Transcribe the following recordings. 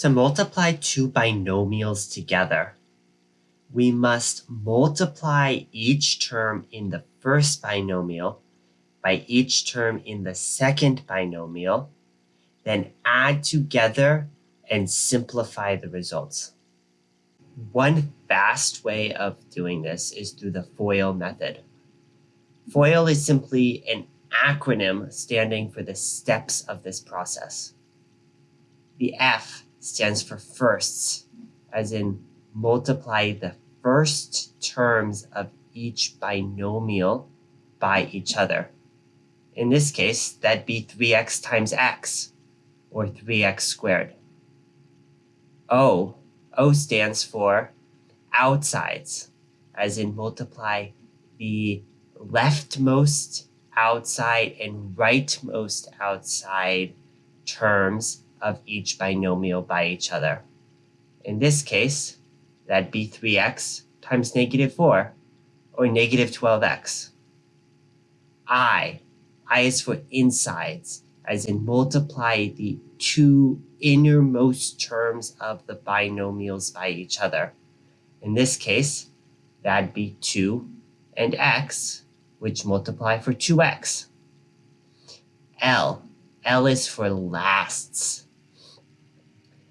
To multiply two binomials together, we must multiply each term in the first binomial by each term in the second binomial, then add together and simplify the results. One fast way of doing this is through the FOIL method. FOIL is simply an acronym standing for the steps of this process. The F stands for firsts, as in multiply the first terms of each binomial by each other. In this case, that'd be 3x times x, or 3x squared. O, O stands for outsides, as in multiply the leftmost outside and rightmost outside terms of each binomial by each other. In this case, that'd be 3x times negative 4, or negative 12x. I, I is for insides, as in multiply the two innermost terms of the binomials by each other. In this case, that'd be 2 and x, which multiply for 2x. L, L is for lasts,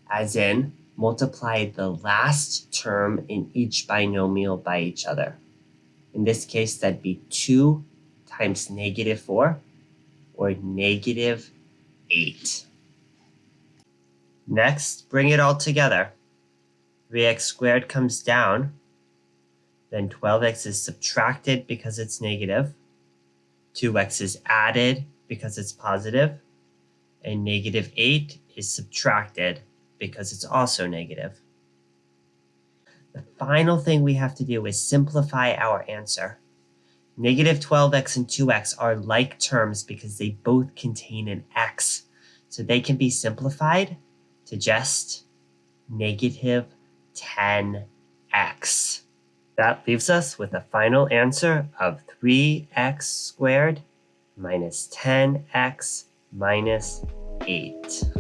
as in multiply the last term in each binomial by each other. In this case, that'd be 2 times negative 4, or negative 8. Next, bring it all together. 3x squared comes down. Then 12x is subtracted because it's negative. 2x is added because it's. And negative 8 is subtracted because it's also negative. The final thing we have to do is simplify our answer. Negative 12x and 2x are like terms because they both contain an x. So they can be simplified to just negative 10x. That leaves us with a final answer of 3x squared minus 10x minus 8.